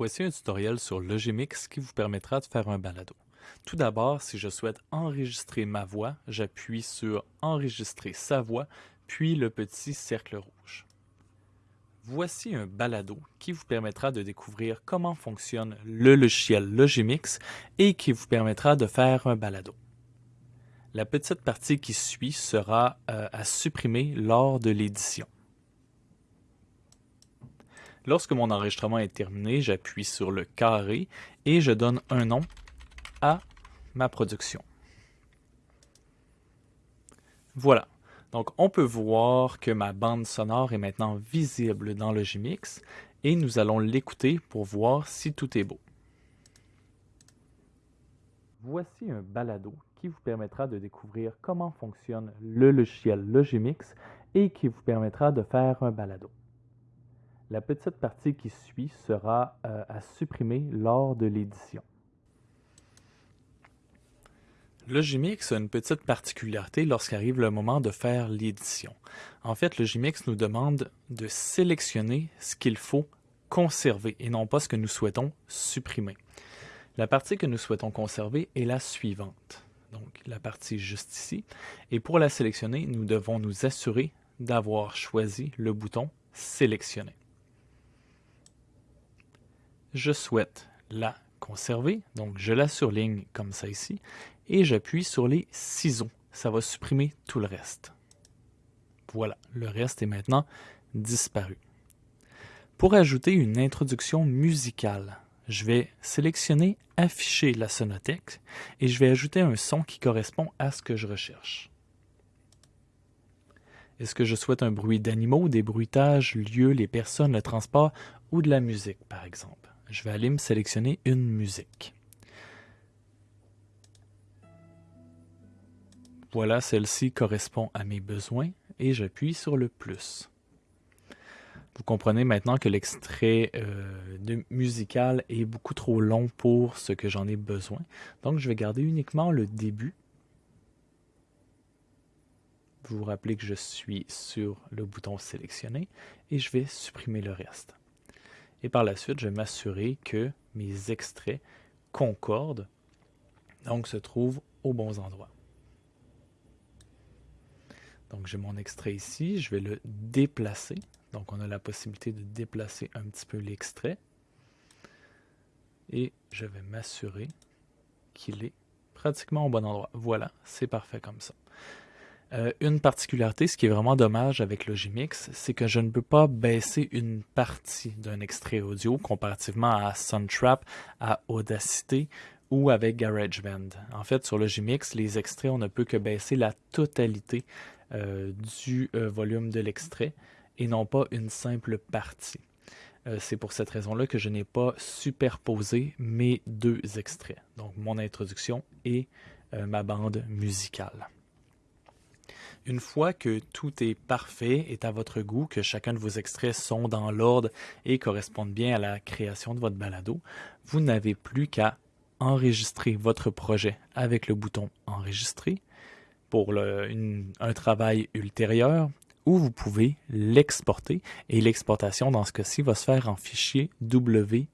Voici un tutoriel sur Logimix qui vous permettra de faire un balado. Tout d'abord, si je souhaite enregistrer ma voix, j'appuie sur Enregistrer sa voix, puis le petit cercle rouge. Voici un balado qui vous permettra de découvrir comment fonctionne le logiciel Logimix et qui vous permettra de faire un balado. La petite partie qui suit sera euh, à supprimer lors de l'édition. Lorsque mon enregistrement est terminé, j'appuie sur le carré et je donne un nom à ma production. Voilà. Donc, on peut voir que ma bande sonore est maintenant visible dans le Gmix et nous allons l'écouter pour voir si tout est beau. Voici un balado qui vous permettra de découvrir comment fonctionne le logiciel Logimix et qui vous permettra de faire un balado. La petite partie qui suit sera euh, à supprimer lors de l'édition. Logimix a une petite particularité lorsqu'arrive le moment de faire l'édition. En fait, Logimix nous demande de sélectionner ce qu'il faut conserver et non pas ce que nous souhaitons supprimer. La partie que nous souhaitons conserver est la suivante, donc la partie juste ici. Et pour la sélectionner, nous devons nous assurer d'avoir choisi le bouton Sélectionner je souhaite la conserver, donc je la surligne comme ça ici, et j'appuie sur les ciseaux. Ça va supprimer tout le reste. Voilà, le reste est maintenant disparu. Pour ajouter une introduction musicale, je vais sélectionner Afficher la sonothèque et je vais ajouter un son qui correspond à ce que je recherche. Est-ce que je souhaite un bruit d'animaux, des bruitages, lieux, les personnes, le transport ou de la musique, par exemple? Je vais aller me sélectionner une musique. Voilà, celle-ci correspond à mes besoins et j'appuie sur le plus. Vous comprenez maintenant que l'extrait euh, musical est beaucoup trop long pour ce que j'en ai besoin. Donc, je vais garder uniquement le début. Vous vous rappelez que je suis sur le bouton sélectionner et je vais supprimer le reste. Et par la suite, je vais m'assurer que mes extraits concordent, donc se trouvent aux bons endroits. Donc j'ai mon extrait ici, je vais le déplacer. Donc on a la possibilité de déplacer un petit peu l'extrait. Et je vais m'assurer qu'il est pratiquement au bon endroit. Voilà, c'est parfait comme ça. Euh, une particularité, ce qui est vraiment dommage avec Logimix, c'est que je ne peux pas baisser une partie d'un extrait audio comparativement à Soundtrap, à Audacity ou avec GarageBand. En fait, sur Logimix, les extraits, on ne peut que baisser la totalité euh, du euh, volume de l'extrait et non pas une simple partie. c'est pour cette raison-là que je n'ai pas superposé mes deux extraits, donc mon introduction et ma bande musicale. Une fois que tout est parfait, est à votre goût, que chacun de vos extraits sont dans l'ordre et correspondent bien à la création de votre balado, vous n'avez plus qu'à enregistrer votre projet avec le bouton Enregistrer pour un travail ultérieur ou vous pouvez l'exporter et l'exportation dans ce cas-ci va se faire en fichier WAV.